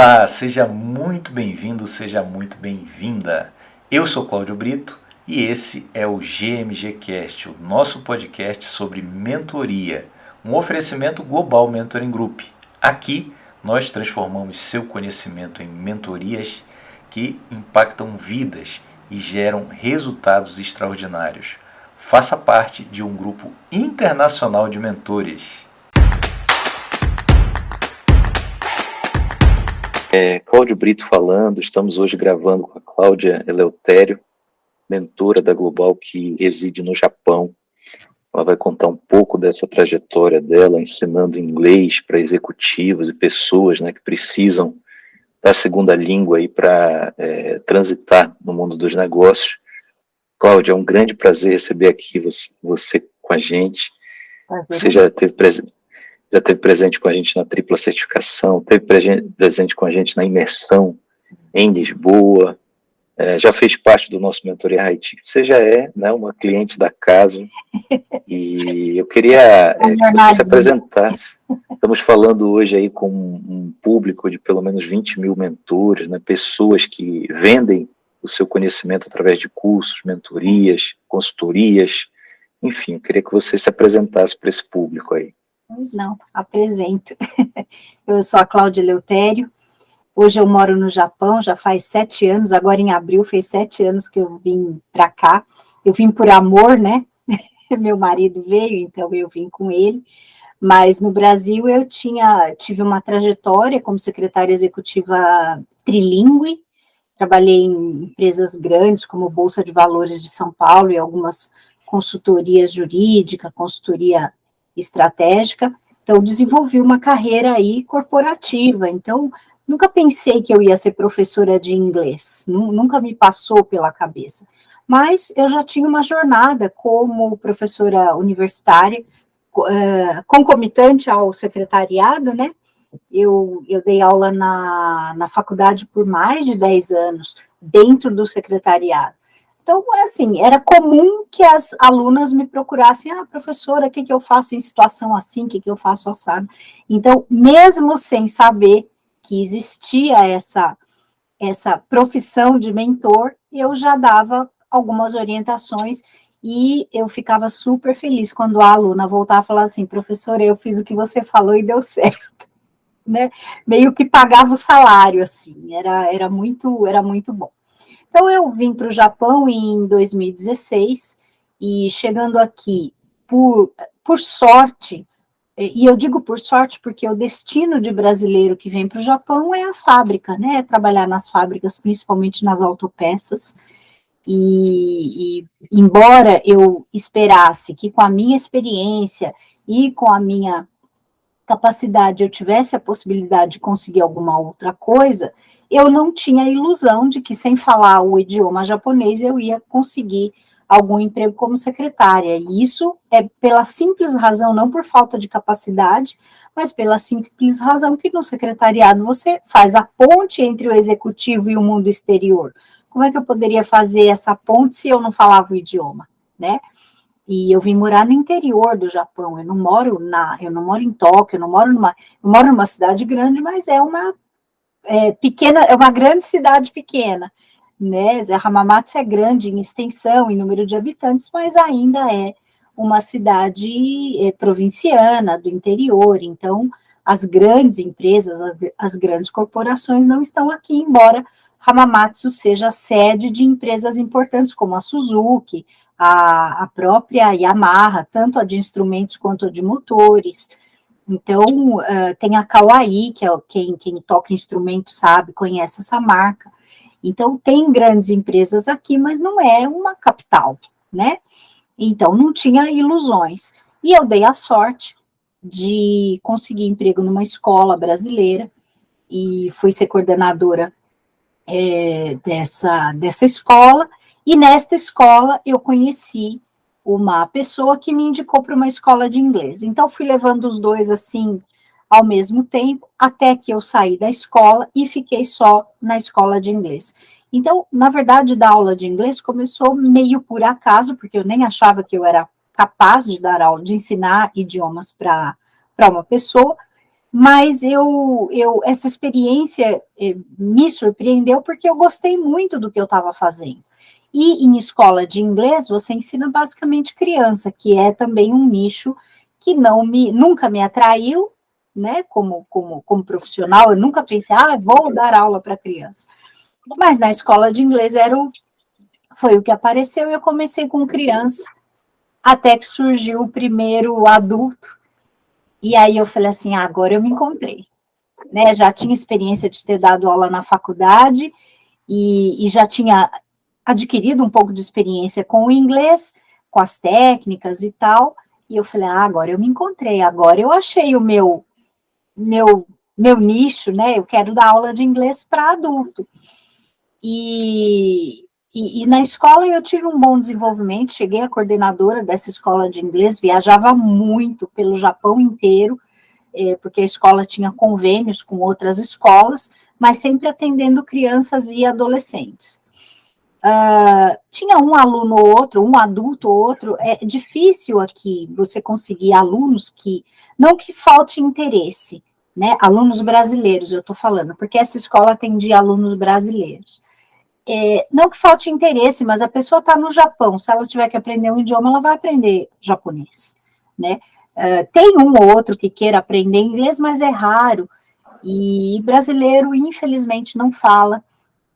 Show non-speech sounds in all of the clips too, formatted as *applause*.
Olá, seja muito bem-vindo, seja muito bem-vinda. Eu sou Cláudio Brito e esse é o GMG Cast, o nosso podcast sobre mentoria, um oferecimento global Mentoring Group. Aqui nós transformamos seu conhecimento em mentorias que impactam vidas e geram resultados extraordinários. Faça parte de um grupo internacional de mentores. É, Cláudio Brito falando, estamos hoje gravando com a Cláudia Eleutério, mentora da Global que reside no Japão. Ela vai contar um pouco dessa trajetória dela, ensinando inglês para executivos e pessoas né, que precisam da segunda língua para é, transitar no mundo dos negócios. Cláudia, é um grande prazer receber aqui você, você com a gente. Prazer. Você já teve, já teve presente com a gente na tripla certificação, teve presente com a gente na imersão em Lisboa, é, já fez parte do nosso mentoria Haiti. Você já é né, uma cliente da casa e eu queria é, que você se apresentasse. Estamos falando hoje aí com um público de pelo menos 20 mil mentores, né, pessoas que vendem o seu conhecimento através de cursos, mentorias, consultorias, enfim, eu queria que você se apresentasse para esse público aí. Pois não, apresento. *laughs* Eu sou a Cláudia Leutério, Hoje eu moro no Japão, já faz sete anos, agora em abril fez sete anos que eu vim para cá. Eu vim por amor, né? *laughs* Meu marido veio, então eu vim com ele. Mas no Brasil eu tinha, tive uma trajetória como secretária executiva trilingue, trabalhei em empresas grandes como Bolsa de Valores de São Paulo e algumas consultorias jurídica, consultoria estratégica, então desenvolvi uma carreira aí corporativa, então Nunca pensei que eu ia ser professora de inglês, nunca me passou pela cabeça. Mas eu já tinha uma jornada como professora universitária, concomitante ao secretariado, né? Eu, eu dei aula na, na faculdade por mais de 10 anos, dentro do secretariado. Então, assim, era comum que as alunas me procurassem, ah, professora, o que, que eu faço em situação assim, o que, que eu faço assado? Então, mesmo sem saber que existia essa, essa profissão de mentor, eu já dava algumas orientações e eu ficava super feliz quando a aluna voltava a falar assim, professora, eu fiz o que você falou e deu *laughs* certo, né? Meio que pagava o salário, assim, era, era, muito, era muito bom. Então, eu vim para o Japão em 2016, e chegando aqui, por, por sorte, e eu digo por sorte porque o destino de brasileiro que vem para o Japão é a fábrica, né? É trabalhar nas fábricas, principalmente nas autopeças. E, e, embora eu esperasse que com a minha experiência e com a minha capacidade eu tivesse a possibilidade de conseguir alguma outra coisa, eu não tinha a ilusão de que sem falar o idioma japonês eu ia conseguir algum emprego como secretária. E isso é pela simples razão, não por falta de capacidade, mas pela simples razão que no secretariado você faz a ponte entre o executivo e o mundo exterior. Como é que eu poderia fazer essa ponte se eu não falava o idioma, né? E eu vim morar no interior do Japão, eu não moro na, eu não moro em Tóquio, eu não moro numa, eu moro numa cidade grande, mas é uma é, pequena, é uma grande cidade pequena né? Hamamatsu é grande em extensão, em número de habitantes, mas ainda é uma cidade é, provinciana, do interior, então as grandes empresas, as, as, grandes corporações não estão aqui, embora Hamamatsu seja sede de empresas importantes como a Suzuki, a, a própria Yamaha, tanto a de instrumentos quanto a de motores, então, uh, tem a Kawai, que é quem, quem toca instrumento sabe, conhece essa marca. Então, tem grandes empresas aqui, mas não é uma capital, né? Então, não tinha ilusões. E eu dei a sorte de conseguir emprego numa escola brasileira e fui ser coordenadora é, dessa, dessa escola. E nesta escola eu conheci uma pessoa que me indicou para uma escola de inglês. Então, fui levando os dois assim ao mesmo tempo, até que eu saí da escola e fiquei só na escola de inglês. Então, na verdade, dar aula de inglês começou meio por acaso, porque eu nem achava que eu era capaz de dar aula, de ensinar idiomas para uma pessoa, mas eu, eu essa experiência eh, me surpreendeu porque eu gostei muito do que eu estava fazendo. E em escola de inglês você ensina basicamente criança, que é também um nicho que não me nunca me atraiu, né, como, como, como profissional, eu nunca pensei, ah, vou dar aula para criança. Mas na escola de inglês era o, foi o que apareceu, e eu comecei com criança, até que surgiu o primeiro adulto, e aí eu falei assim, ah, agora eu me encontrei. Né, já tinha experiência de ter dado aula na faculdade, e, e já tinha adquirido um pouco de experiência com o inglês, com as técnicas e tal, e eu falei, ah, agora eu me encontrei, agora eu achei o meu meu, meu nicho, né? Eu quero dar aula de inglês para adulto. E, e, e, na escola eu tive um bom desenvolvimento, cheguei a coordenadora dessa escola de inglês, viajava muito pelo Japão inteiro, é, porque a escola tinha convênios com outras escolas, mas sempre atendendo crianças e adolescentes. Uh, tinha um aluno ou outro, um adulto ou outro, é difícil aqui você conseguir alunos que, não que falte interesse, né, alunos brasileiros, eu estou falando, porque essa escola atendia alunos brasileiros. É, não que falte interesse, mas a pessoa está no Japão, se ela tiver que aprender um idioma, ela vai aprender japonês, né? Uh, tem um ou outro que queira aprender inglês, mas é raro, e brasileiro, infelizmente, não fala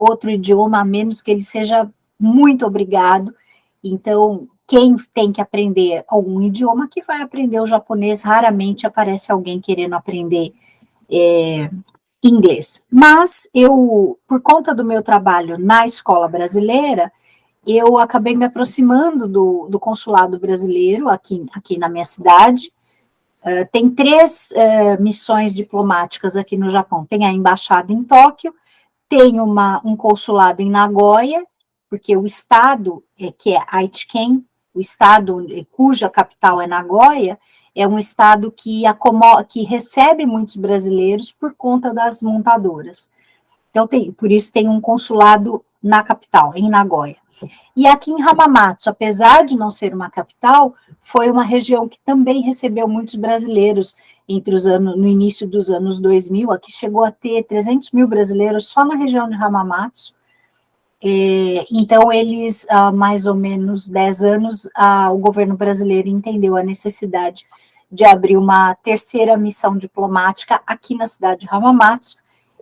outro idioma, a menos que ele seja muito obrigado, então, quem tem que aprender algum idioma, que vai aprender o japonês, raramente aparece alguém querendo aprender é, inglês. Mas eu, por conta do meu trabalho na escola brasileira, eu acabei me aproximando do, do consulado brasileiro aqui, aqui na minha cidade. Uh, tem três uh, missões diplomáticas aqui no Japão. Tem a embaixada em Tóquio, tem uma, um consulado em Nagoya, porque o estado, é, que é Aichiken, o estado cuja capital é Nagoya, é um estado que, acomoda, que recebe muitos brasileiros por conta das montadoras. Então, tem, por isso tem um consulado na capital, em Nagoya. E aqui em Hamamatsu, apesar de não ser uma capital, foi uma região que também recebeu muitos brasileiros entre os anos, no início dos anos 2000, aqui chegou a ter 300 mil brasileiros só na região de Hamamatsu, é, então, eles, há mais ou menos 10 anos, o governo brasileiro entendeu a necessidade de abrir uma terceira missão diplomática aqui na cidade de Hamamatsu,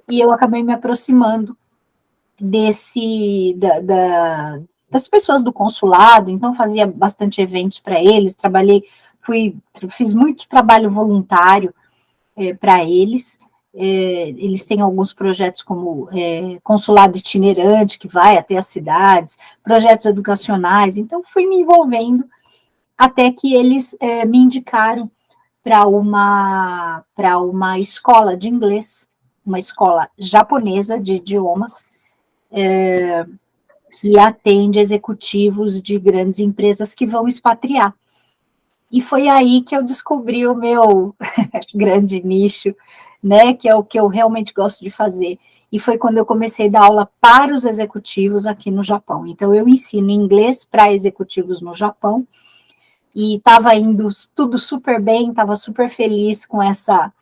e eu acabei me aproximando desse, da, da, das pessoas do consulado, então fazia bastante eventos para eles, trabalhei, fui, fiz muito trabalho voluntário é, para eles, é, eles têm alguns projetos como é, consulado itinerante, que vai até as cidades, projetos educacionais, então fui me envolvendo até que eles é, me indicaram para uma, uma escola de inglês, uma escola japonesa de idiomas, é, que atende executivos de grandes empresas que vão expatriar. E foi aí que eu descobri o meu *laughs* grande nicho, né, que é o que eu realmente gosto de fazer. E foi quando eu comecei a dar aula para os executivos aqui no Japão. Então, eu ensino inglês para executivos no Japão, e estava indo tudo super bem, estava super feliz com essa,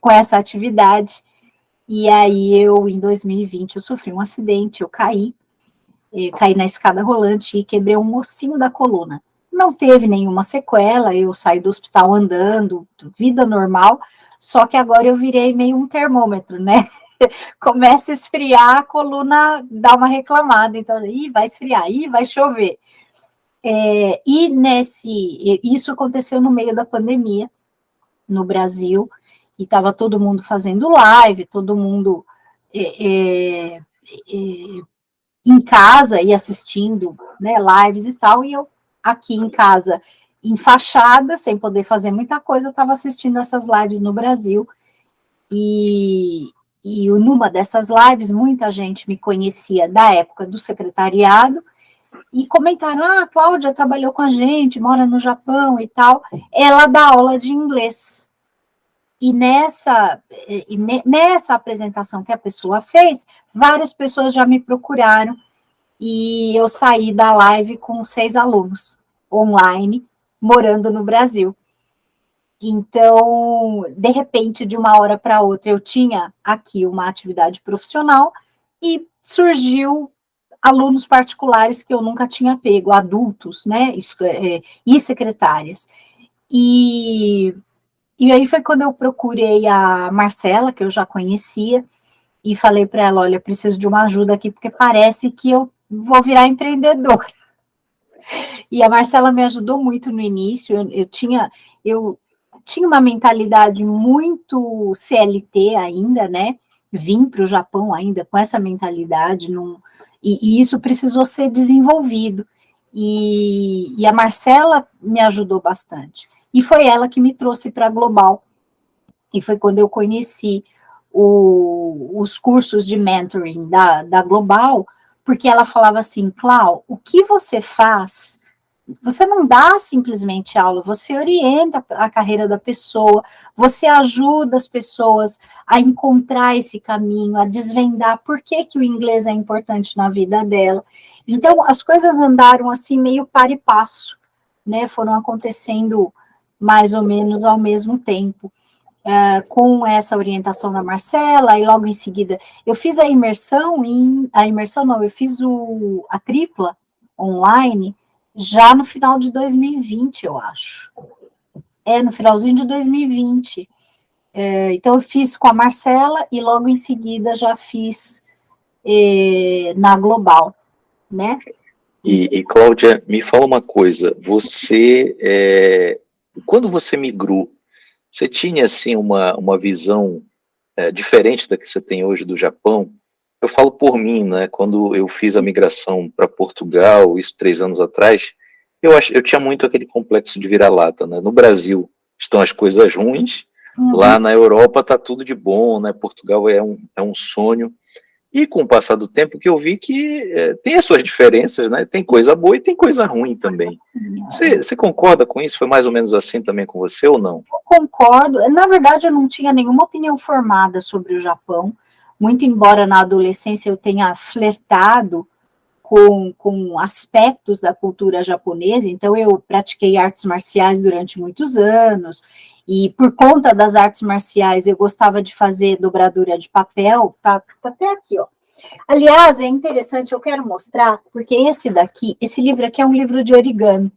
com essa atividade. E aí, eu, em 2020, eu sofri um acidente, eu caí, caí na escada rolante e quebrei um ossinho da coluna. Não teve nenhuma sequela, eu saí do hospital andando, vida normal, só que agora eu virei meio um termômetro, né? *laughs* Começa a esfriar, a coluna dá uma reclamada, então, ih, vai esfriar, ih, vai chover. É, e nesse, isso aconteceu no meio da pandemia, no Brasil, e estava todo mundo fazendo live, todo mundo é, é, é, em casa e assistindo né, lives e tal, e eu aqui em casa fachada, sem poder fazer muita coisa, estava assistindo essas lives no Brasil, e, e numa dessas lives, muita gente me conhecia da época do secretariado, e comentaram, ah, a Cláudia trabalhou com a gente, mora no Japão e tal, ela dá aula de inglês. E nessa, e nessa apresentação que a pessoa fez, várias pessoas já me procuraram, e eu saí da live com seis alunos online, morando no Brasil. Então, de repente, de uma hora para outra, eu tinha aqui uma atividade profissional e surgiu alunos particulares que eu nunca tinha pego, adultos, né, é, e secretárias. E, e aí foi quando eu procurei a Marcela, que eu já conhecia, e falei para ela, olha, preciso de uma ajuda aqui, porque parece que eu vou virar empreendedora. E a Marcela me ajudou muito no início, eu, eu tinha, eu tinha uma mentalidade muito CLT ainda, né, vim para o Japão ainda com essa mentalidade, num, e, e, isso precisou ser desenvolvido, e, e a Marcela me ajudou bastante, e foi ela que me trouxe para a Global, e foi quando eu conheci o, os cursos de mentoring da, da Global, porque ela falava assim, Clau, o que você faz você não dá simplesmente aula, você orienta a carreira da pessoa, você ajuda as pessoas a encontrar esse caminho, a desvendar por que, que o inglês é importante na vida dela. Então, as coisas andaram assim meio para e passo, né? Foram acontecendo mais ou menos ao mesmo tempo. Uh, com essa orientação da Marcela, e logo em seguida eu fiz a imersão em a imersão não, eu fiz o, a tripla online já no final de 2020, eu acho. É, no finalzinho de 2020. É, então, eu fiz com a Marcela e logo em seguida já fiz é, na Global, né? E, e, Cláudia, me fala uma coisa, você, é, quando você migrou, você tinha, assim, uma, uma visão é, diferente da que você tem hoje do Japão? Eu falo por mim, né? Quando eu fiz a migração para Portugal, isso três anos atrás, eu, ach, eu tinha muito aquele complexo de vira-lata, né? No Brasil estão as coisas ruins, uhum. lá na Europa tá tudo de bom, né? Portugal é um, é um sonho. E com o passar do tempo que eu vi que é, tem as suas diferenças, né? Tem coisa boa e tem coisa ruim também. Você, você concorda com isso? Foi mais ou menos assim também com você ou não? Eu concordo. Na verdade, eu não tinha nenhuma opinião formada sobre o Japão muito embora na adolescência eu tenha flertado com, com aspectos da cultura japonesa, então eu pratiquei artes marciais durante muitos anos, e por conta das artes marciais eu gostava de fazer dobradura de papel, tá, tá até aqui, ó. Aliás, é interessante, eu quero mostrar, porque esse daqui, esse livro aqui é um livro de origami,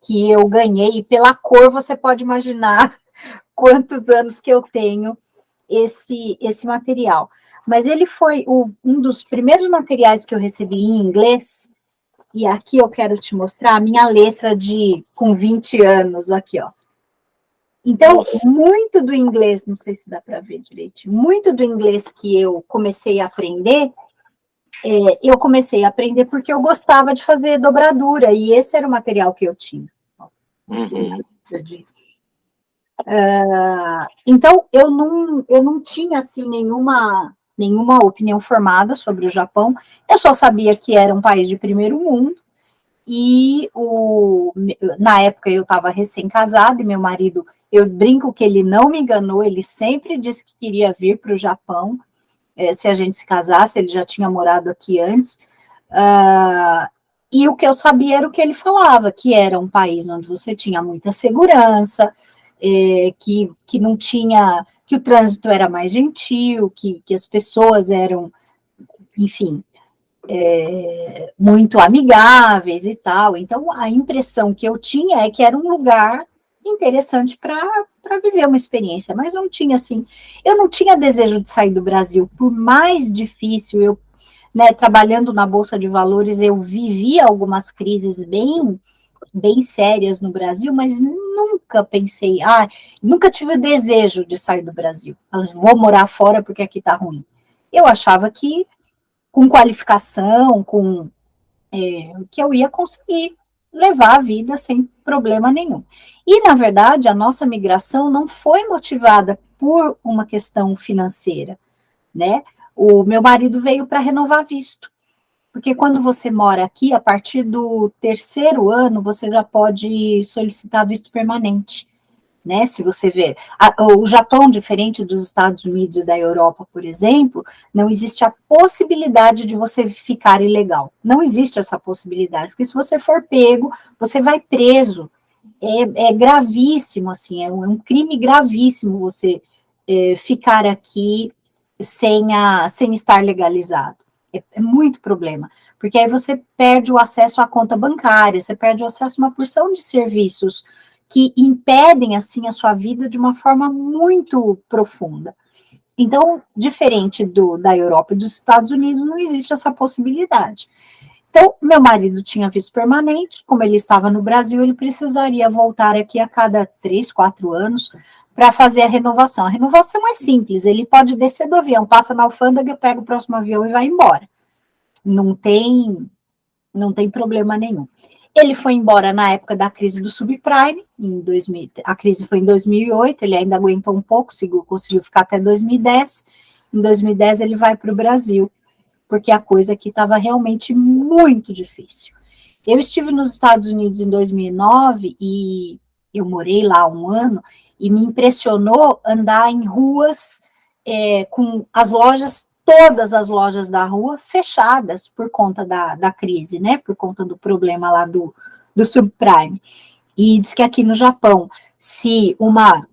que eu ganhei, e pela cor você pode imaginar *laughs* quantos anos que eu tenho esse, esse material mas ele foi o, um dos primeiros materiais que eu recebi em inglês, e aqui eu quero te mostrar a minha letra de com 20 anos, aqui, ó. Então, Nossa. muito do inglês, não sei se dá para ver direito, muito do inglês que eu comecei a aprender, é, eu comecei a aprender porque eu gostava de fazer dobradura, e esse era o material que eu tinha. Uhum. Uh, então, eu não, eu não tinha, assim, nenhuma nenhuma opinião formada sobre o Japão, eu só sabia que era um país de primeiro mundo, e o, na época eu estava recém-casada, e meu marido, eu brinco que ele não me enganou, ele sempre disse que queria vir para o Japão, é, se a gente se casasse, ele já tinha morado aqui antes, uh, e o que eu sabia era o que ele falava, que era um país onde você tinha muita segurança, é, que, que não tinha que o trânsito era mais gentil, que, que as pessoas eram, enfim, é, muito amigáveis e tal. Então, a impressão que eu tinha é que era um lugar interessante para viver uma experiência, mas não tinha assim, eu não tinha desejo de sair do Brasil, por mais difícil eu, né, trabalhando na Bolsa de Valores, eu vivia algumas crises bem bem sérias no Brasil, mas nunca pensei, ah, nunca tive o desejo de sair do Brasil. Vou morar fora porque aqui tá ruim. Eu achava que com qualificação, com é, que eu ia conseguir levar a vida sem problema nenhum. E, na verdade, a nossa migração não foi motivada por uma questão financeira, né? O meu marido veio para renovar visto. Porque quando você mora aqui, a partir do terceiro ano, você já pode solicitar visto permanente. Né, se você ver, o Japão, diferente dos Estados Unidos e da Europa, por exemplo, não existe a possibilidade de você ficar ilegal. Não existe essa possibilidade, porque se você for pego, você vai preso. é, é gravíssimo, assim, é um, é um, crime gravíssimo você é, ficar aqui sem, a, sem estar legalizado. É, é, muito problema, porque aí você perde o acesso à conta bancária, você perde o acesso a uma porção de serviços que impedem, assim, a sua vida de uma forma muito profunda. Então, diferente do, da Europa e dos Estados Unidos, não existe essa possibilidade. Então, meu marido tinha visto permanente, como ele estava no Brasil, ele precisaria voltar aqui a cada três, quatro anos para fazer a renovação. A renovação é simples, ele pode descer do avião, passa na alfândega, pega o próximo avião e vai embora. Não tem, não tem problema nenhum. Ele foi embora na época da crise do subprime, em 2000, a crise foi em 2008, ele ainda aguentou um pouco, conseguiu ficar até 2010. Em 2010 ele vai para o Brasil porque a coisa aqui estava realmente muito difícil. Eu estive nos Estados Unidos em 2009 e eu morei lá um ano e me impressionou andar em ruas é, com as lojas, todas as lojas da rua fechadas por conta da, da crise, né? Por conta do problema lá do, do subprime. E diz que aqui no Japão, se uma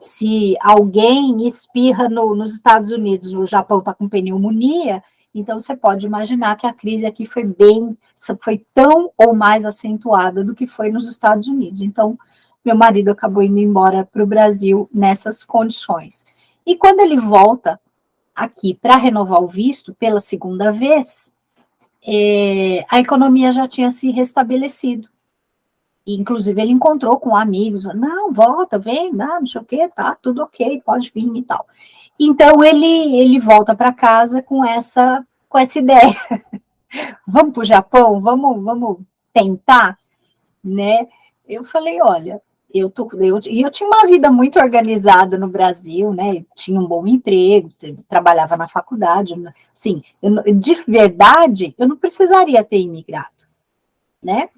se alguém espirra no, nos Estados Unidos, o Japão está com pneumonia, então, você pode imaginar que a crise aqui foi bem, foi tão ou mais acentuada do que foi nos Estados Unidos. Então, meu marido acabou indo embora para o Brasil nessas condições. E quando ele volta aqui para renovar o visto pela segunda vez, é, a economia já tinha se restabelecido. Inclusive, ele encontrou com amigos, não, volta, vem, não, não sei o quê, tá, tudo ok, pode vir e tal. Então ele ele volta para casa com essa com essa ideia. *laughs* vamos para o Japão, vamos vamos tentar, né? Eu falei, olha, eu tô eu, eu tinha uma vida muito organizada no Brasil, né? Tinha um bom emprego, trabalhava na faculdade, sim. de verdade, eu não precisaria ter imigrado, né?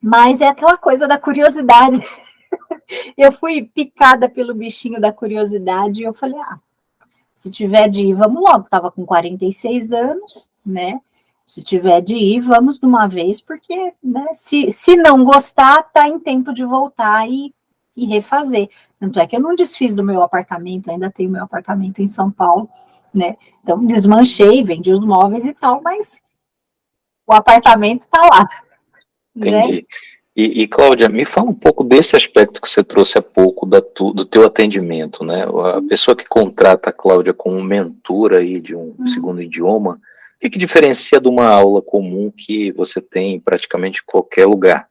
Mas é aquela coisa da curiosidade. *laughs* eu fui picada pelo bichinho da curiosidade e eu falei, ah, se tiver de ir, vamos logo. Estava com 46 anos, né? Se tiver de ir, vamos de uma vez, porque né, se, se não gostar, tá em tempo de voltar e, e refazer. Tanto é que eu não desfiz do meu apartamento, ainda tenho meu apartamento em São Paulo, né? Então, desmanchei, vendi os móveis e tal, mas o apartamento está lá. Né? Entendi. Né? E, e, Cláudia, me fala um pouco desse aspecto que você trouxe há pouco da tu, do teu atendimento, né? A uhum. pessoa que contrata a Cláudia como mentora aí de um uhum. segundo idioma, o que, que, diferencia de uma aula comum que você tem em praticamente qualquer lugar?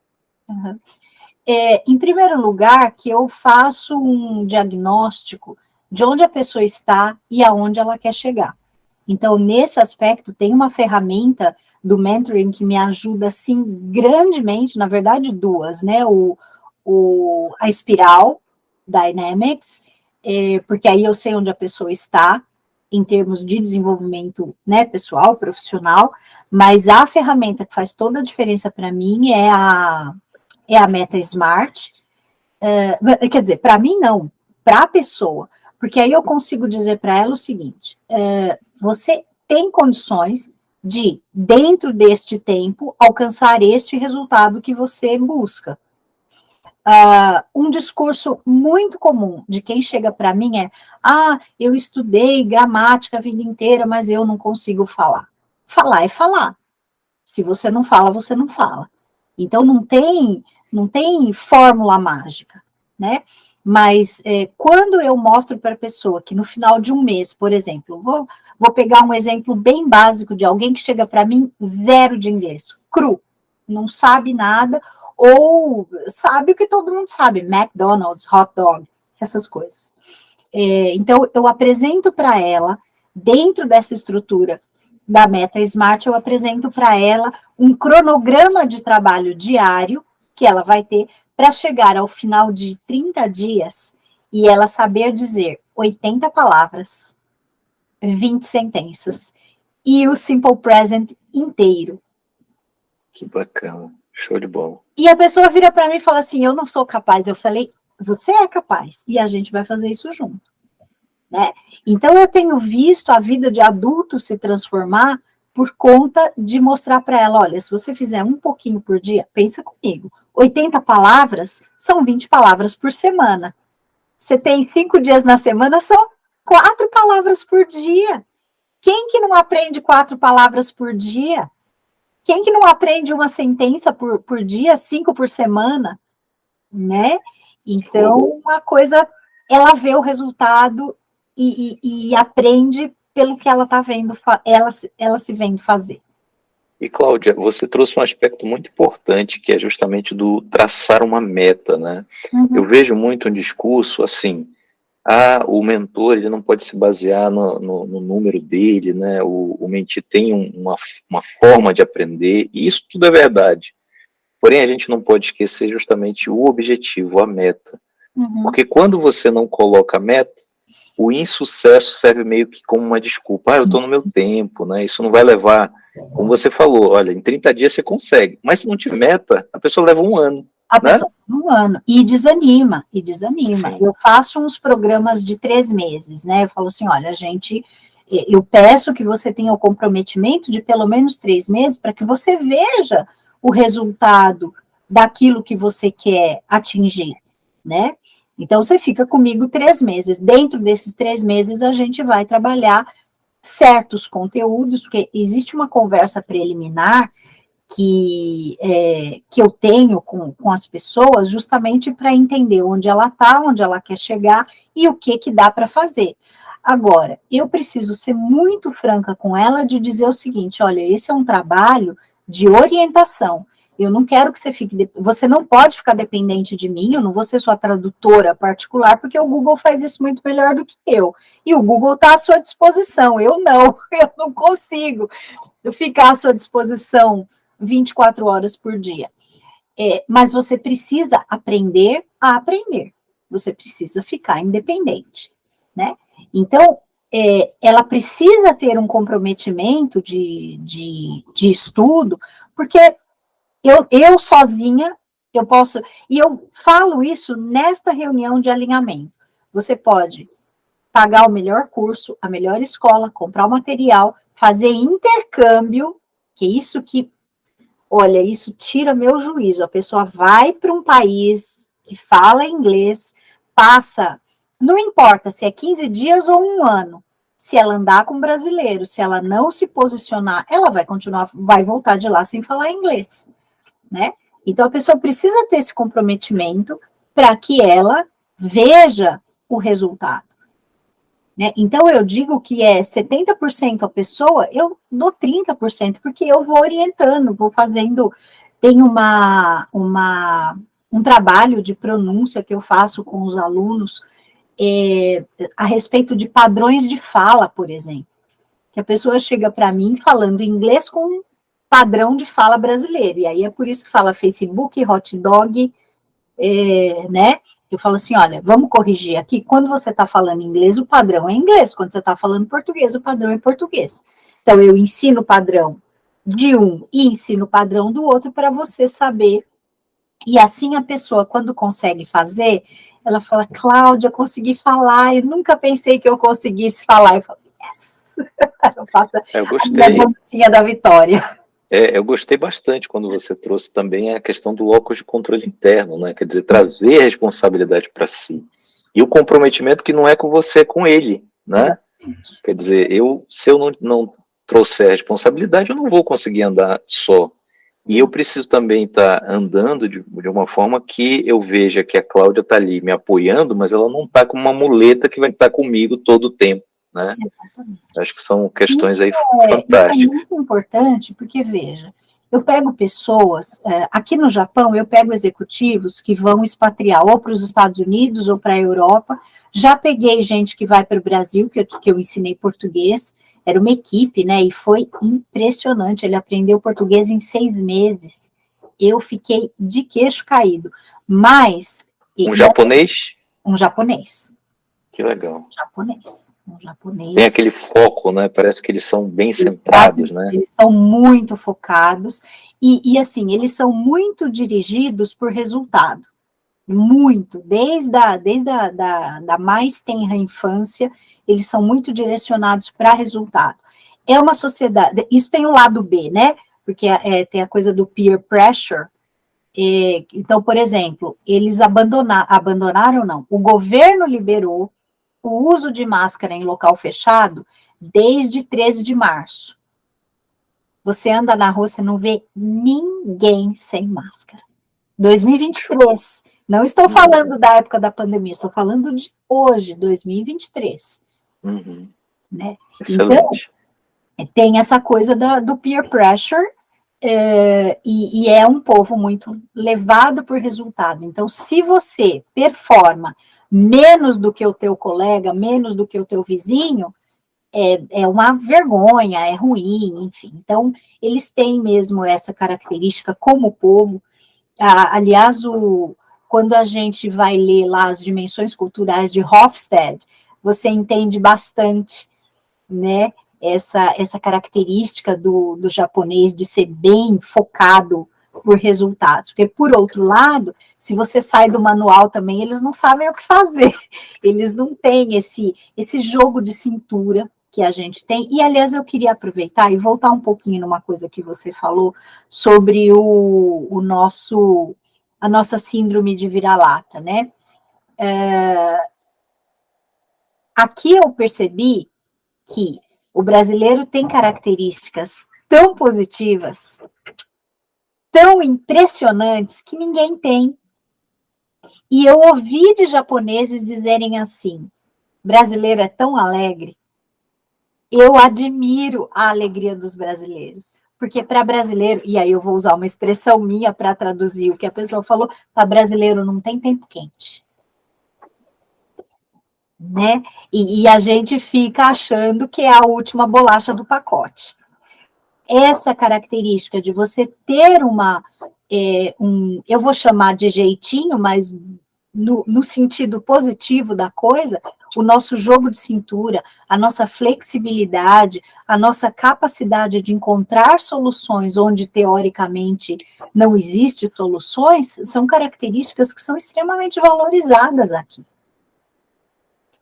Uhum. É, em primeiro lugar, que eu faço um diagnóstico de onde a pessoa está e aonde ela quer chegar. Então, nesse aspecto, tem uma ferramenta do mentoring que me ajuda, assim, grandemente, na verdade, duas, né? O, o, a espiral Dynamics, é, porque aí eu sei onde a pessoa está, em termos de desenvolvimento né, pessoal, profissional, mas a ferramenta que faz toda a diferença para mim é a, é a Meta Smart. É, quer dizer, para mim não, para a pessoa, porque aí eu consigo dizer para ela o seguinte: é, você tem condições de, dentro deste tempo, alcançar este resultado que você busca. Uh, um discurso muito comum de quem chega para mim é: ah, eu estudei gramática a vida inteira, mas eu não consigo falar. Falar é falar. Se você não fala, você não fala. Então não tem, não tem fórmula mágica, né? Mas é, quando eu mostro para a pessoa que no final de um mês, por exemplo, vou, vou pegar um exemplo bem básico de alguém que chega para mim zero de inglês, cru, não sabe nada, ou sabe o que todo mundo sabe, McDonald's, hot dog, essas coisas. É, então, eu apresento para ela, dentro dessa estrutura da Meta Smart, eu apresento para ela um cronograma de trabalho diário que ela vai ter para chegar ao final de 30 dias e ela saber dizer 80 palavras, 20 sentenças e o Simple Present inteiro. Que bacana, show de bola. E a pessoa vira para mim e fala assim: Eu não sou capaz. Eu falei: Você é capaz e a gente vai fazer isso junto. Né? Então, eu tenho visto a vida de adulto se transformar por conta de mostrar para ela: olha, se você fizer um pouquinho por dia, pensa comigo, 80 palavras, são 20 palavras por semana. Você tem cinco dias na semana, são quatro palavras por dia. Quem que não aprende quatro palavras por dia? Quem que não aprende uma sentença por, por dia, cinco por semana? Né? Então, uma coisa, ela vê o resultado e, e, e aprende pelo que ela está vendo, ela, ela se vendo fazer. E Cláudia, você trouxe um aspecto muito importante, que é justamente do traçar uma meta, né? Uhum. Eu vejo muito um discurso assim, ah, o mentor ele não pode se basear no, no, no número dele, né? O, o mentir tem um, uma, uma forma de aprender, e isso tudo é verdade. Porém, a gente não pode esquecer justamente o objetivo, a meta. Uhum. Porque quando você não coloca a meta, o insucesso serve meio que como uma desculpa. Ah, eu estou no meu tempo, né? Isso não vai levar, como você falou, olha, em 30 dias você consegue. Mas se não tiver meta, a pessoa leva um ano. A né? pessoa um ano. E desanima, e desanima. Sim. Eu faço uns programas de três meses, né? Eu falo assim, olha, a gente eu peço que você tenha o comprometimento de pelo menos três meses para que você veja o resultado daquilo que você quer atingir, né? Então, você fica comigo três meses. Dentro desses três meses, a gente vai trabalhar certos conteúdos, porque existe uma conversa preliminar que, é, que eu tenho com, com as pessoas, justamente para entender onde ela está, onde ela quer chegar e o que, que dá para fazer. Agora, eu preciso ser muito franca com ela de dizer o seguinte: olha, esse é um trabalho de orientação. Eu não quero que você fique. Você não pode ficar dependente de mim, eu não vou ser sua tradutora particular, porque o Google faz isso muito melhor do que eu. E o Google está à sua disposição, eu não, *laughs* eu não consigo ficar à sua disposição 24 horas por dia. É, mas você precisa aprender a aprender. Você precisa ficar independente, né? Então, é, ela precisa ter um comprometimento de, de, de estudo, porque eu, eu sozinha, eu posso, e eu falo isso nesta reunião de alinhamento. Você pode pagar o melhor curso, a melhor escola, comprar o material, fazer intercâmbio, que é isso que, olha, isso tira meu juízo. A pessoa vai para um país que fala inglês, passa, não importa se é 15 dias ou um ano, se ela andar com brasileiro, se ela não se posicionar, ela vai continuar, vai voltar de lá sem falar inglês né? Então a pessoa precisa ter esse comprometimento para que ela veja o resultado. Né? Então eu digo que é 70% a pessoa, eu dou 30%, porque eu vou orientando, vou fazendo, tem uma, uma, um trabalho de pronúncia que eu faço com os alunos é, a respeito de padrões de fala, por exemplo. Que a pessoa chega para mim falando inglês com padrão de fala brasileiro. E aí é por isso que fala Facebook, hot dog, é, né? Eu falo assim, olha, vamos corrigir aqui. Quando você está falando inglês, o padrão é inglês. Quando você está falando português, o padrão é português. Então, eu ensino o padrão de um e ensino o padrão do outro para você saber. E assim a pessoa, quando consegue fazer, ela fala, Cláudia, consegui falar, eu nunca pensei que eu conseguisse falar. Eu falo, yes! *laughs* eu faço eu gostei. a dancinha da vitória. É, eu gostei bastante quando você trouxe também a questão do locus de controle interno, né? Quer dizer, trazer a responsabilidade para si. E o comprometimento que não é com você, é com ele, né? Quer dizer, eu, se eu não, não trouxer a responsabilidade, eu não vou conseguir andar só. E eu preciso também estar tá andando de, de, uma forma que eu veja que a Cláudia está ali me apoiando, mas ela não está com uma muleta que vai estar tá comigo todo o tempo né? Exatamente. Acho que são questões aí é, fantásticas. é muito importante, porque, veja, eu pego pessoas, é, aqui no Japão, eu pego executivos que vão expatriar ou para os Estados Unidos ou para a Europa, já peguei gente que vai para o Brasil, que eu, que eu ensinei português, era uma equipe, né, e foi impressionante, ele aprendeu português em seis meses, eu fiquei de queixo caído, mas... Um japonês? Um japonês. Que legal. Um japonês japonês. Tem aquele foco, né? Parece que eles são bem centrados, né? Eles são muito focados e, e, assim, eles são muito dirigidos por resultado. Muito, desde a, desde a da, da mais tenra infância, eles são muito direcionados para resultado. É uma sociedade, isso tem o lado B, né? Porque é, tem a coisa do peer pressure, É, então, por exemplo, eles abandonar, abandonaram, não, o governo liberou o uso de máscara em local fechado desde 13 de março. Você anda na rua, você não vê ninguém sem máscara. 2023. Não estou falando da época da pandemia, estou falando de hoje, 2023. Uhum. Né? Excelente. Então, tem essa coisa da, do peer pressure, é, e, e, é um povo muito levado por resultado. Então, se você performa menos do que o teu colega, menos do que o teu vizinho, é, é uma vergonha, é ruim, enfim. Então, eles têm mesmo essa característica como povo. Ah, aliás, o, quando a gente vai ler lá as dimensões culturais de Hofstede, você entende bastante, né, essa, essa característica do, do japonês de ser bem focado por resultados, porque, por outro lado, se você sai do manual também, eles não sabem o que fazer, *laughs* eles não têm esse, esse jogo de cintura que a gente tem, e, aliás, eu queria aproveitar e voltar um pouquinho numa coisa que você falou sobre o, o nosso, a nossa síndrome de vira-lata, né? É, aqui eu percebi que o brasileiro tem características tão positivas, tão impressionantes, que ninguém tem. E eu ouvi de japoneses dizerem assim: brasileiro é tão alegre. Eu admiro a alegria dos brasileiros. Porque para brasileiro, e aí eu vou usar uma expressão minha para traduzir o que a pessoa falou, para brasileiro não tem tempo quente né? E, e, a gente fica achando que é a última bolacha do pacote. Essa característica de você ter uma, é, um, eu vou chamar de jeitinho, mas no, no sentido positivo da coisa, o nosso jogo de cintura, a nossa flexibilidade, a nossa capacidade de encontrar soluções onde teoricamente não existe soluções, são características que são extremamente valorizadas aqui.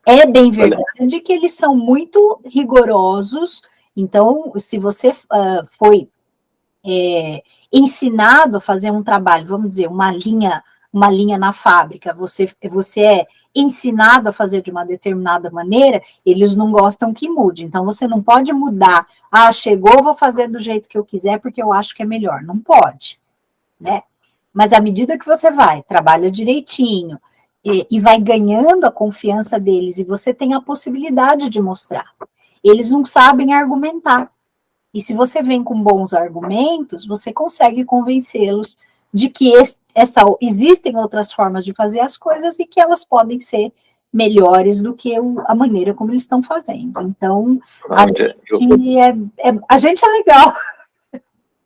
É bem verdade que eles são muito rigorosos, então, se você uh, foi é, ensinado a fazer um trabalho, vamos dizer, uma linha, uma linha na fábrica, você, você é ensinado a fazer de uma determinada maneira, eles não gostam que mude. Então, você não pode mudar. Ah, chegou, vou fazer do jeito que eu quiser, porque eu acho que é melhor. Não pode, né? Mas à medida que você vai, trabalha direitinho, e, e vai ganhando a confiança deles, e você tem a possibilidade de mostrar. Eles não sabem argumentar. E se você vem com bons argumentos, você consegue convencê-los de que essa, existem outras formas de fazer as coisas e que elas podem ser melhores do que a maneira como eles estão fazendo. Então, a, ah, gente, é, é, a gente é legal.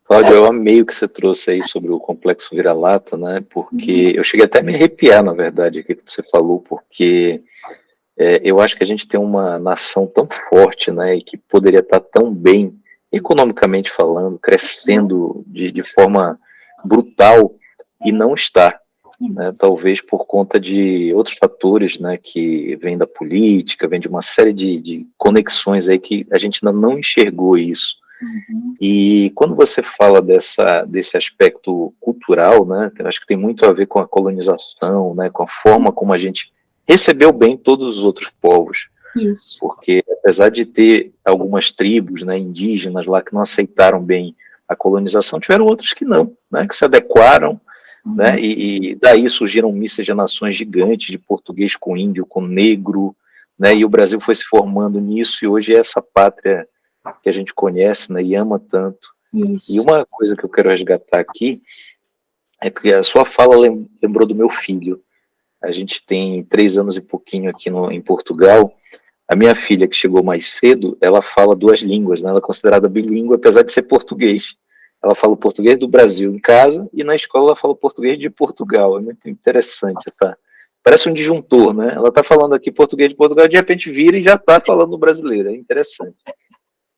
Cláudia, eu amei o que você trouxe aí sobre o complexo vira-lata, né? Porque uhum. eu cheguei até a me arrepiar, na verdade, aqui que você falou, porque é, eu acho que a gente tem uma nação tão forte, né? E que poderia estar tão bem, economicamente falando, crescendo de, de forma brutal e não está. Né, talvez por conta de outros fatores, né, que vem da política, vem de uma série de, de conexões aí que a gente ainda não enxergou isso. Uhum. E quando você fala dessa, desse aspecto cultural, né, acho que tem muito a ver com a colonização, né, com a forma como a gente recebeu bem todos os outros povos. Isso. Porque apesar de ter algumas tribos né, indígenas lá que não aceitaram bem a colonização, tiveram outras que não, né, que se adequaram, uhum. né, e, e, daí surgiram miscigenações gigantes de português com índio, com negro, né, e o Brasil foi se formando nisso, e hoje é essa pátria que a gente conhece né, e ama tanto. Isso. E uma coisa que eu quero resgatar aqui é que a sua fala lembrou do meu filho. A gente tem três anos e pouquinho aqui no, em Portugal. A minha filha, que chegou mais cedo, ela fala duas línguas, né? ela é considerada bilíngue, apesar de ser português. Ela fala o português do Brasil em casa e na escola ela fala português de Portugal. É muito interessante essa. Parece um disjuntor, né? Ela está falando aqui português de Portugal, de repente vira e já está falando brasileiro. É interessante.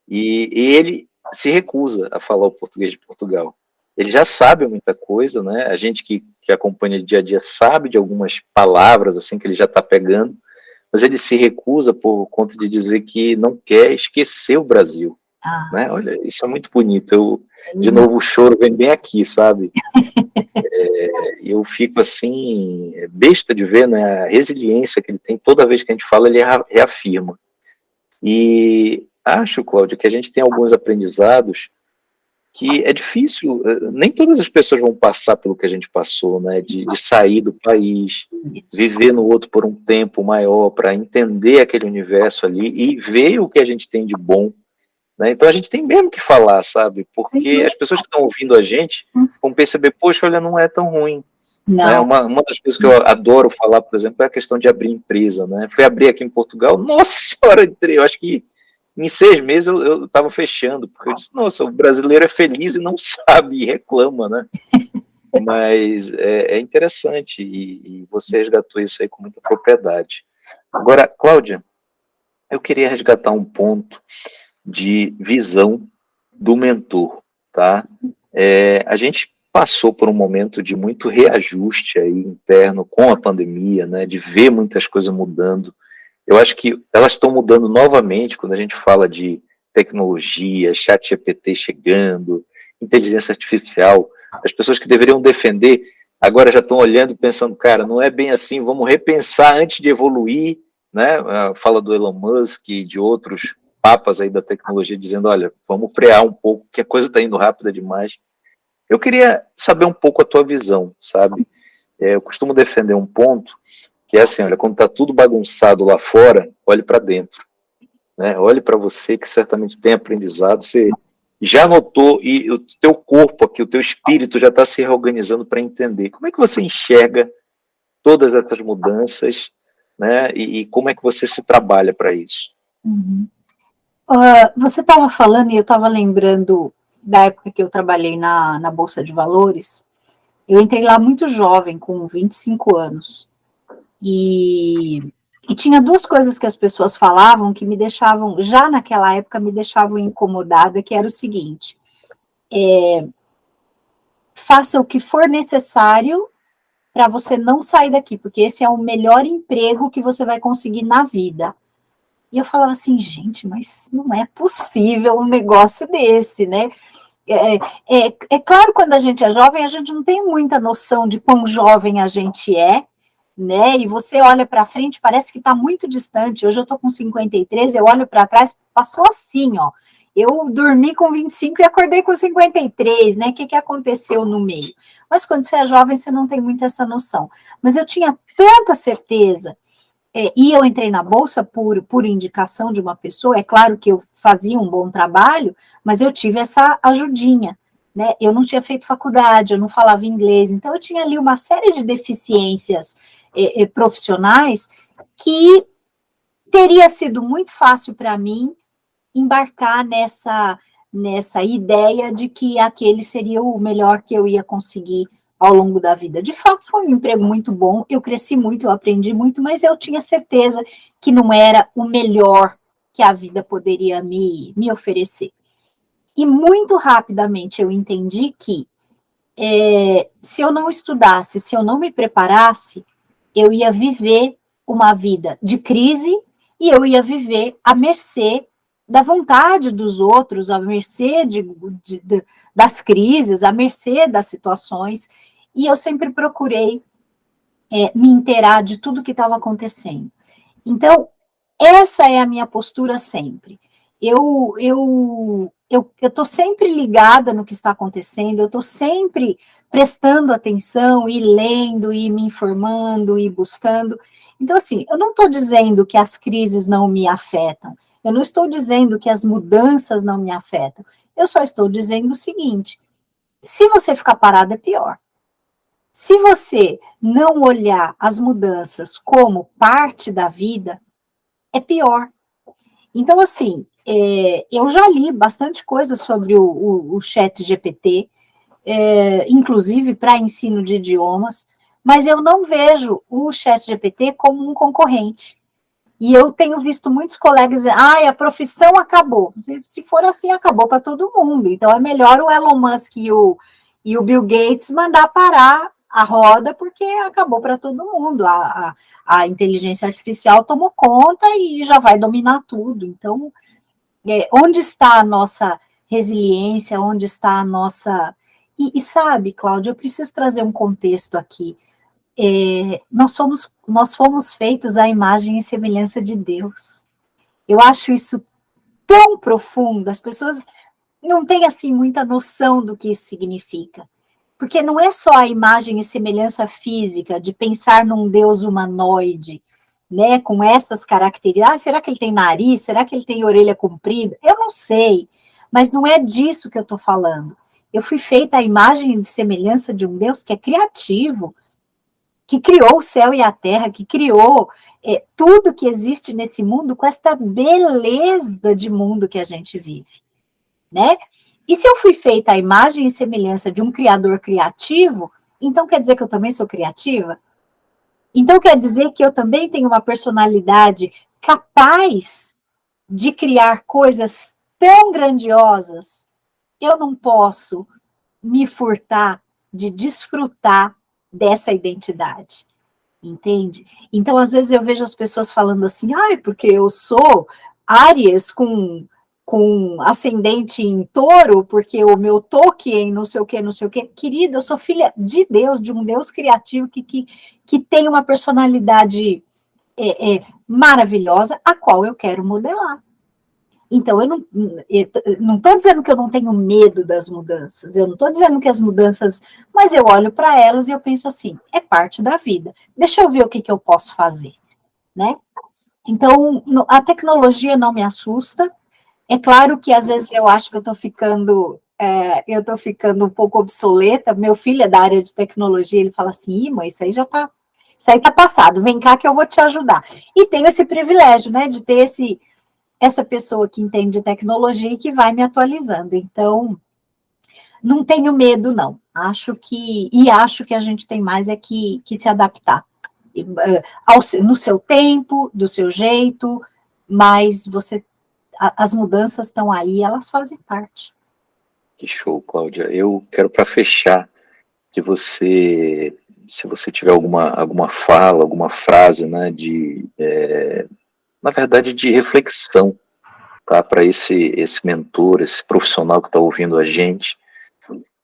E, e ele se recusa a falar o português de Portugal. Ele já sabe muita coisa, né? A gente que, que acompanha dia a dia sabe de algumas palavras assim que ele já está pegando, mas ele se recusa por conta de dizer que não quer esquecer o Brasil. Ah. Né? Olha, isso é muito bonito. Eu, de novo, o choro vem bem aqui, sabe? *laughs* é, eu fico assim, besta de ver né, a resiliência que ele tem. Toda vez que a gente fala, ele reafirma. E acho, Cláudio, que a gente tem alguns aprendizados que é difícil, eh, nem todas as pessoas vão passar pelo que a gente passou, né, de, de sair do país, viver no outro por um tempo maior, para entender aquele universo ali e ver o que a gente tem de bom, né, então a gente tem mesmo que falar, sabe, porque as pessoas que estão ouvindo a gente hum. vão perceber, poxa, olha, não é tão ruim, né, uma, uma das coisas que eu adoro falar, por exemplo, é a questão de abrir empresa, né, fui abrir aqui em Portugal, nossa senhora, entrei, eu acho que em seis meses eu estava fechando, porque eu disse, nossa, o brasileiro é feliz e não *laughs* sabe, e reclama, né? *laughs* Mas é, é interessante, e, e, você resgatou isso aí com muita propriedade. Agora, Cláudia, eu queria resgatar um ponto de visão do mentor, tá? É, a gente passou por um momento de muito reajuste aí interno com a pandemia, né, de ver muitas coisas mudando, eu acho que elas estão mudando novamente quando a gente fala de tecnologia, chat GPT chegando, inteligência artificial. As pessoas que deveriam defender agora já estão olhando e pensando, cara, não é bem assim, vamos repensar antes de evoluir, né? Fala do Elon Musk e de outros papas aí da tecnologia dizendo, olha, vamos frear um pouco, que a coisa está indo rápida demais. Eu queria saber um pouco a tua visão, sabe? É, eu costumo defender um ponto que é assim, olha, quando está tudo bagunçado lá fora, olhe para dentro. Né? Olhe para você, que certamente tem aprendizado, você já notou, e o teu corpo aqui, o teu espírito já está se reorganizando para entender. Como é que você enxerga todas essas mudanças, né? E, e como é que você se trabalha para isso? Uhum. Uh, você estava falando, e eu estava lembrando da época que eu trabalhei na, na Bolsa de Valores, eu entrei lá muito jovem, com 25 anos, e, e tinha duas coisas que as pessoas falavam que me deixavam, já naquela época, me deixavam incomodada, que era o seguinte, é, faça o que for necessário para você não sair daqui, porque esse é o melhor emprego que você vai conseguir na vida. E eu falava assim, gente, mas não é possível um negócio desse, né? É, é, é, claro, quando a gente é jovem, a gente não tem muita noção de quão jovem a gente é, né? E você olha para frente, parece que está muito distante. Hoje eu estou com 53, eu olho para trás, passou assim, ó. Eu dormi com 25 e acordei com 53, né? O que, que aconteceu no meio? Mas quando você é jovem, você não tem muito essa noção. Mas eu tinha tanta certeza, é, e eu entrei na Bolsa por, por indicação de uma pessoa, é claro que eu fazia um bom trabalho, mas eu tive essa ajudinha, né? Eu não tinha feito faculdade, eu não falava inglês, então eu tinha ali uma série de deficiências profissionais que teria sido muito fácil para mim embarcar nessa, nessa ideia de que aquele seria o melhor que eu ia conseguir ao longo da vida. De fato, foi um emprego muito bom, eu cresci muito, eu aprendi muito, mas eu tinha certeza que não era o melhor que a vida poderia me, me oferecer. E muito rapidamente eu entendi que é, se eu não estudasse, se eu não me preparasse, eu ia viver uma vida de crise e eu ia viver à mercê da vontade dos outros, à mercê de, de, de, das crises, à mercê das situações, e eu sempre procurei é, me inteirar de tudo que estava acontecendo. Então, essa é a minha postura sempre. Eu, eu, eu estou sempre ligada no que está acontecendo, eu estou sempre prestando atenção e lendo e me informando e buscando. Então, assim, eu não estou dizendo que as crises não me afetam, eu não estou dizendo que as mudanças não me afetam, eu só estou dizendo o seguinte: se você ficar parado, é pior. Se você não olhar as mudanças como parte da vida, é pior. Então, assim, é, eu já li bastante coisa sobre o, o, o chat GPT, é, inclusive para ensino de idiomas, mas eu não vejo o chat GPT como um concorrente. E eu tenho visto muitos colegas dizer, ah, a profissão acabou. Se for assim, acabou para todo mundo. Então é melhor o Elon Musk e o, e o Bill Gates mandar parar a roda, porque acabou para todo mundo. A, a, a, inteligência artificial tomou conta e já vai dominar tudo. Então, É, onde está a nossa resiliência, onde está a nossa... E, e sabe, Cláudia, eu preciso trazer um contexto aqui. É, nós, somos, nós fomos feitos à imagem e semelhança de Deus. Eu acho isso tão profundo, as pessoas não têm, assim, muita noção do que isso significa. Porque não é só a imagem e semelhança física de pensar num Deus humanoide, né, com essas características. Ah, será que ele tem nariz? Será que ele tem orelha comprida? Eu não sei, mas não é disso que eu estou falando. Eu fui feita a imagem e semelhança de um Deus que é criativo, que criou o céu e a terra, que criou é, tudo que existe nesse mundo com esta beleza de mundo que a gente vive, né? E se eu fui feita a imagem e semelhança de um criador criativo, então quer dizer que eu também sou criativa? Então quer dizer que eu também tenho uma personalidade capaz de criar coisas tão grandiosas, eu não posso me furtar de desfrutar dessa identidade, entende? Então, às vezes eu vejo as pessoas falando assim, ai, porque eu sou Áries com, com ascendente em touro, porque o meu em não sei o que, não sei o que. Querida, eu sou filha de Deus, de um Deus criativo que, que, que tem uma personalidade é, é, maravilhosa, a qual eu quero modelar. Então, eu não estou dizendo que eu não tenho medo das mudanças, eu não estou dizendo que as mudanças, mas eu olho para elas e eu penso assim, é parte da vida, deixa eu ver o que, que eu posso fazer, né? Então, a tecnologia não me assusta, é claro que às vezes eu acho que eu estou ficando, é, eu estou ficando um pouco obsoleta, meu filho é da área de tecnologia, ele fala assim, mãe, isso aí já está, isso aí está passado, vem cá que eu vou te ajudar. E tenho esse privilégio, né, de ter esse essa pessoa que entende tecnologia e que vai me atualizando. Então, não tenho medo, não. Acho que, e acho que a gente tem mais é que, que se adaptar. Eh, ao, no seu tempo, do seu jeito, mas você, as mudanças estão aí, elas fazem parte. Que show, Cláudia. Eu quero, para fechar, que você, se você tiver alguma, alguma fala, alguma frase, né, de... É na verdade, de reflexão, tá? Para esse, esse mentor, esse profissional que está ouvindo a gente.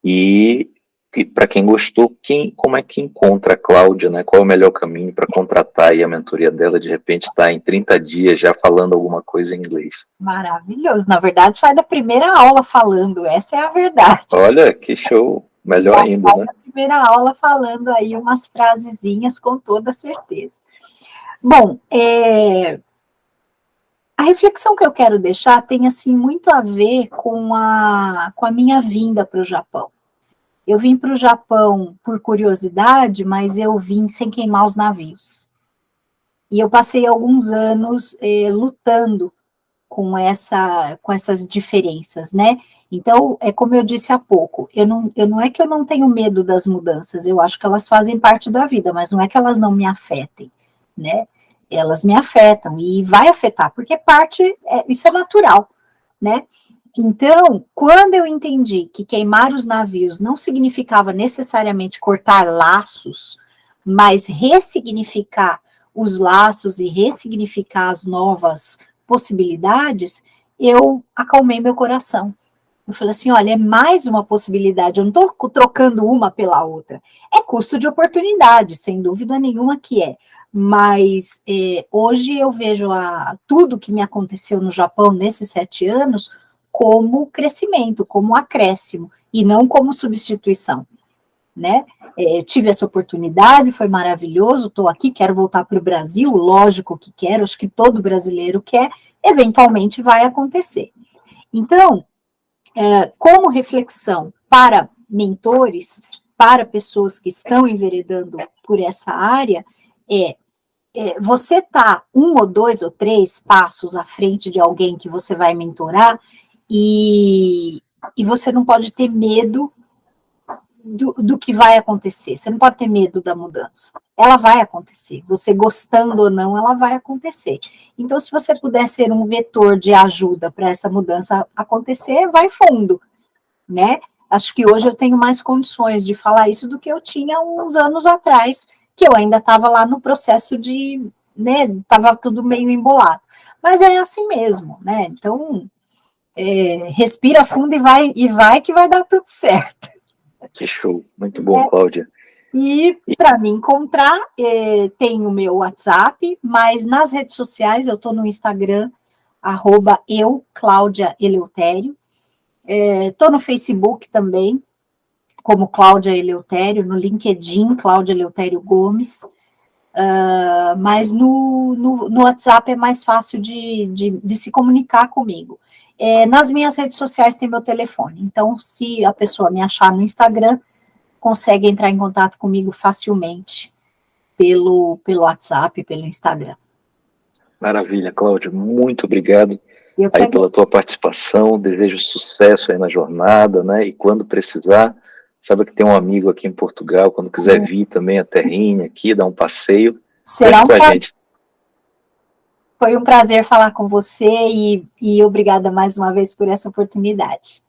E, e para quem gostou, quem, como é que encontra a Cláudia, né? Qual é o melhor caminho para contratar aí a mentoria dela, de repente está em 30 dias já falando alguma coisa em inglês? Maravilhoso. Na verdade, sai da primeira aula falando, essa é a verdade. Olha, que show. Melhor já ainda, né? primeira aula falando aí umas frasezinhas com toda certeza. Bom, é, a reflexão que eu quero deixar tem, assim, muito a ver com a, com a minha vinda para o Japão. Eu vim para o Japão por curiosidade, mas eu vim sem queimar os navios. E eu passei alguns anos eh, lutando com, essa, com essas diferenças, né? Então, é como eu disse há pouco, eu não, eu não é que eu não tenho medo das mudanças, eu acho que elas fazem parte da vida, mas não é que elas não me afetem, né? elas me afetam e vai afetar, porque parte, é, isso é natural, né? Então, quando eu entendi que queimar os navios não significava necessariamente cortar laços, mas ressignificar os laços e ressignificar as novas possibilidades, eu acalmei meu coração. Eu falei assim, olha, é mais uma possibilidade, eu não estou trocando uma pela outra. É custo de oportunidade, sem dúvida nenhuma que é mas é, hoje eu vejo a, tudo que me aconteceu no Japão nesses sete anos como crescimento, como acréscimo, e não como substituição, né? É, tive essa oportunidade, foi maravilhoso, estou aqui, quero voltar para o Brasil, lógico que quero, acho que todo brasileiro quer, eventualmente vai acontecer. Então, é, como reflexão para mentores, para pessoas que estão enveredando por essa área, é, é você tá um ou dois ou três passos à frente de alguém que você vai mentorar e, e você não pode ter medo do, do que vai acontecer, você não pode ter medo da mudança, ela vai acontecer, você gostando ou não, ela vai acontecer. Então, se você puder ser um vetor de ajuda para essa mudança acontecer, vai fundo, né? Acho que hoje eu tenho mais condições de falar isso do que eu tinha uns anos atrás, que eu ainda estava lá no processo de, né, estava tudo meio embolado. Mas é assim mesmo, né? Então, é, respira fundo e vai, e vai que vai dar tudo certo. Que show, muito bom, é. Cláudia. E para me encontrar, é, tem o meu WhatsApp, mas nas redes sociais eu estou no Instagram, arroba eu, Cláudia Eleutério. Estou é, no Facebook também, como Cláudia Eleutério, no LinkedIn, Cláudia Eleutério Gomes. Uh, mas no, no, no, WhatsApp é mais fácil de, de, de se comunicar comigo. É, nas minhas redes sociais tem meu telefone, então se a pessoa me achar no Instagram, consegue entrar em contato comigo facilmente pelo, pelo WhatsApp, pelo Instagram. Maravilha, Cláudia, muito obrigado aí pela tua participação, desejo sucesso aí na jornada, né, e quando precisar, sabe que tem um amigo aqui em Portugal, quando quiser vir também a terrinha aqui, dar um passeio, Será um com a gente. Foi um prazer falar com você e, e obrigada mais uma vez por essa oportunidade.